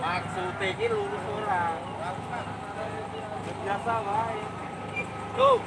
Maksudnya ini lurus orang. Biasa baik. Tuh.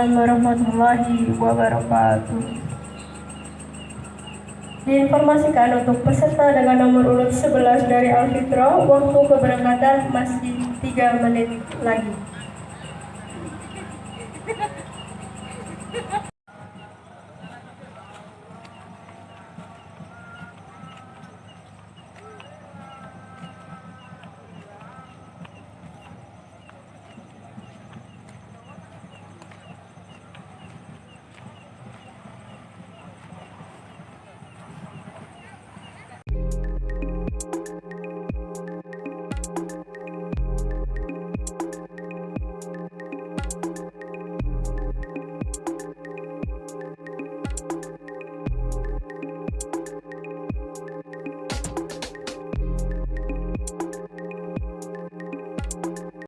Waalaikumsalam warahmatullahi wabarakatuh. Diinformasikan untuk peserta dengan nomor urut 11 dari Alfitra, waktu keberangkatan masih 3 menit lagi.